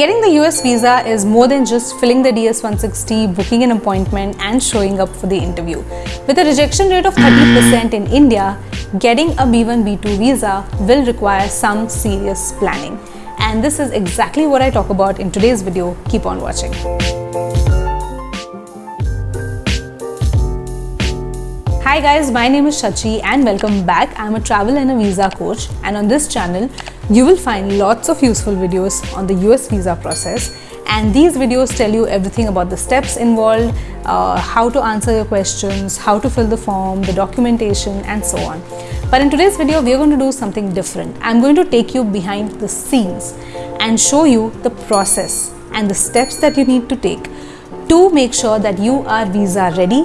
Getting the US visa is more than just filling the DS 160, booking an appointment, and showing up for the interview. With a rejection rate of 30% in India, getting a B1 B2 visa will require some serious planning. And this is exactly what I talk about in today's video. Keep on watching. Hi guys, my name is Shachi and welcome back. I'm a travel and a visa coach and on this channel you will find lots of useful videos on the US visa process and these videos tell you everything about the steps involved, uh, how to answer your questions, how to fill the form, the documentation and so on. But in today's video we are going to do something different. I'm going to take you behind the scenes and show you the process and the steps that you need to take to make sure that you are visa ready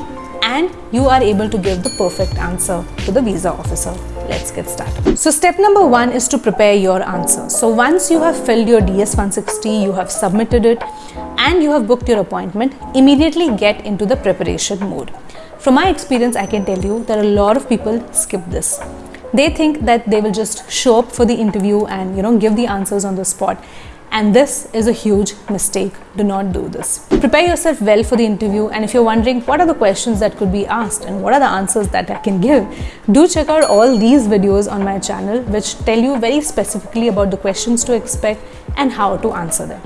and you are able to give the perfect answer to the visa officer. Let's get started. So step number one is to prepare your answer. So once you have filled your DS160, you have submitted it and you have booked your appointment, immediately get into the preparation mode. From my experience, I can tell you that a lot of people skip this. They think that they will just show up for the interview and you know give the answers on the spot and this is a huge mistake. Do not do this. Prepare yourself well for the interview and if you're wondering what are the questions that could be asked and what are the answers that I can give, do check out all these videos on my channel which tell you very specifically about the questions to expect and how to answer them.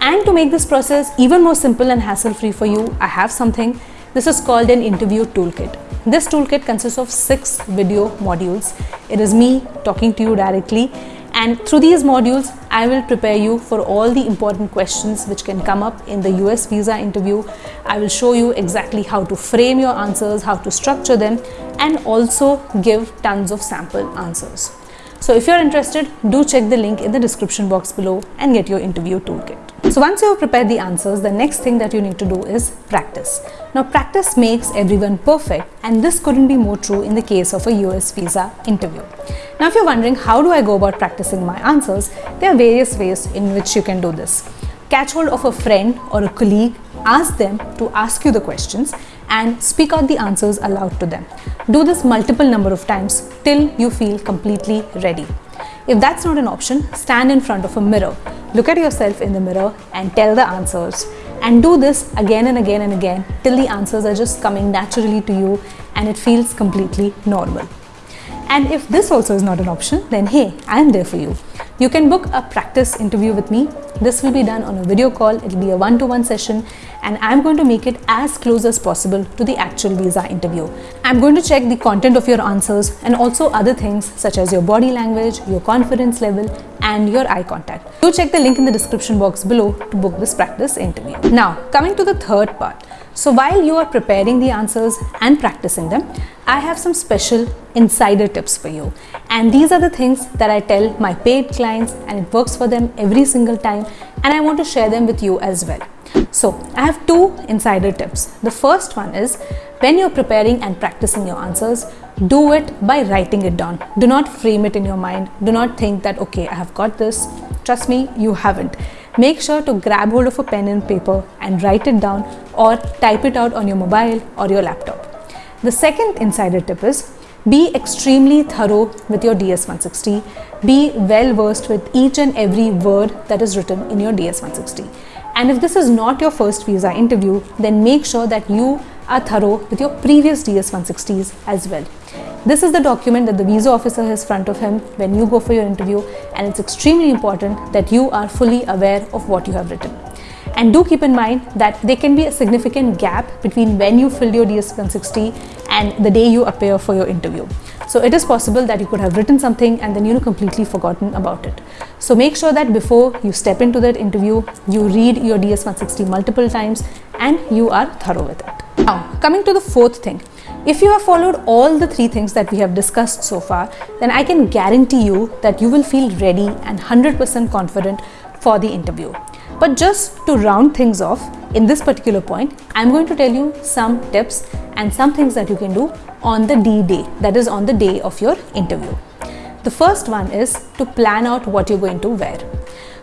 And to make this process even more simple and hassle-free for you, I have something. This is called an interview toolkit. This toolkit consists of six video modules. It is me talking to you directly and through these modules I will prepare you for all the important questions which can come up in the US visa interview. I will show you exactly how to frame your answers, how to structure them and also give tons of sample answers. So if you're interested, do check the link in the description box below and get your interview toolkit. So once you have prepared the answers, the next thing that you need to do is practice. Now practice makes everyone perfect and this couldn't be more true in the case of a US visa interview. Now if you're wondering how do I go about practicing my answers, there are various ways in which you can do this. Catch hold of a friend or a colleague, ask them to ask you the questions and speak out the answers aloud to them. Do this multiple number of times till you feel completely ready. If that's not an option, stand in front of a mirror Look at yourself in the mirror and tell the answers and do this again and again and again till the answers are just coming naturally to you and it feels completely normal. And if this also is not an option, then hey, I am there for you. You can book a practice interview with me. This will be done on a video call. It'll be a one-to-one -one session and I'm going to make it as close as possible to the actual visa interview. I'm going to check the content of your answers and also other things such as your body language, your confidence level and your eye contact. Do check the link in the description box below to book this practice interview. Now, coming to the third part. So while you are preparing the answers and practicing them, I have some special insider tips for you. And these are the things that I tell my paid clients and it works for them every single time and I want to share them with you as well. So I have two insider tips. The first one is when you're preparing and practicing your answers, do it by writing it down. Do not frame it in your mind. Do not think that, okay, I have got this. Trust me, you haven't. Make sure to grab hold of a pen and paper and write it down or type it out on your mobile or your laptop. The second insider tip is be extremely thorough with your DS160. Be well versed with each and every word that is written in your DS160. And if this is not your first visa interview, then make sure that you are thorough with your previous DS160s as well. This is the document that the visa officer has front of him when you go for your interview and it's extremely important that you are fully aware of what you have written. And do keep in mind that there can be a significant gap between when you filled your DS160 and the day you appear for your interview. So it is possible that you could have written something and then you know completely forgotten about it. So make sure that before you step into that interview, you read your DS160 multiple times and you are thorough with it. Now, coming to the fourth thing. If you have followed all the three things that we have discussed so far, then I can guarantee you that you will feel ready and 100% confident for the interview. But just to round things off, in this particular point, I'm going to tell you some tips and some things that you can do on the D day, that is on the day of your interview. The first one is to plan out what you're going to wear.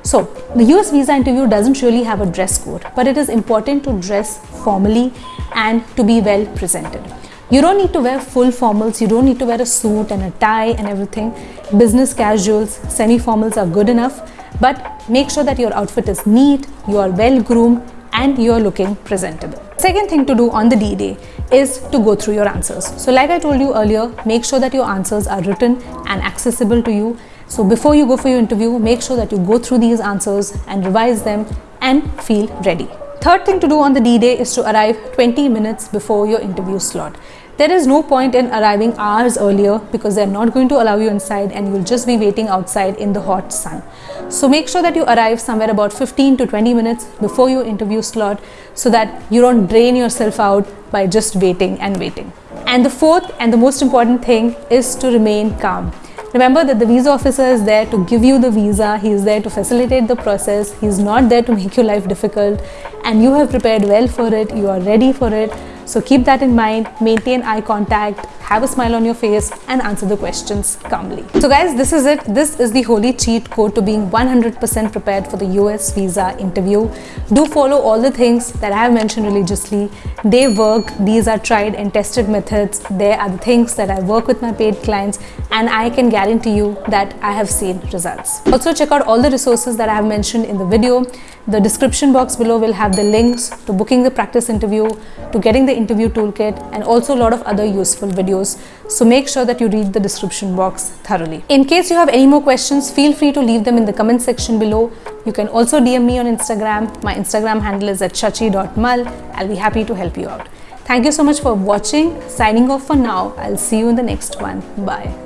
So, the US visa interview doesn't really have a dress code, but it is important to dress formally and to be well presented. You don't need to wear full formals, you don't need to wear a suit and a tie and everything. Business casuals, semi-formals are good enough but make sure that your outfit is neat, you are well groomed, and you're looking presentable. Second thing to do on the D-Day is to go through your answers. So like I told you earlier, make sure that your answers are written and accessible to you. So before you go for your interview, make sure that you go through these answers and revise them and feel ready. Third thing to do on the D-Day is to arrive 20 minutes before your interview slot. There is no point in arriving hours earlier because they're not going to allow you inside and you'll just be waiting outside in the hot sun. So make sure that you arrive somewhere about 15 to 20 minutes before your interview slot so that you don't drain yourself out by just waiting and waiting. And the fourth and the most important thing is to remain calm. Remember that the visa officer is there to give you the visa, he is there to facilitate the process, he is not there to make your life difficult and you have prepared well for it, you are ready for it. So keep that in mind, maintain eye contact, have a smile on your face and answer the questions calmly. So guys, this is it. This is the holy cheat code to being 100% prepared for the US visa interview. Do follow all the things that I have mentioned religiously. They work. These are tried and tested methods. They are the things that I work with my paid clients and I can guarantee you that I have seen results. Also check out all the resources that I have mentioned in the video. The description box below will have the links to booking the practice interview, to getting the interview toolkit and also a lot of other useful videos. So make sure that you read the description box thoroughly. In case you have any more questions, feel free to leave them in the comment section below. You can also DM me on Instagram. My Instagram handle is at shachi.mal. I'll be happy to help you out. Thank you so much for watching. Signing off for now. I'll see you in the next one. Bye.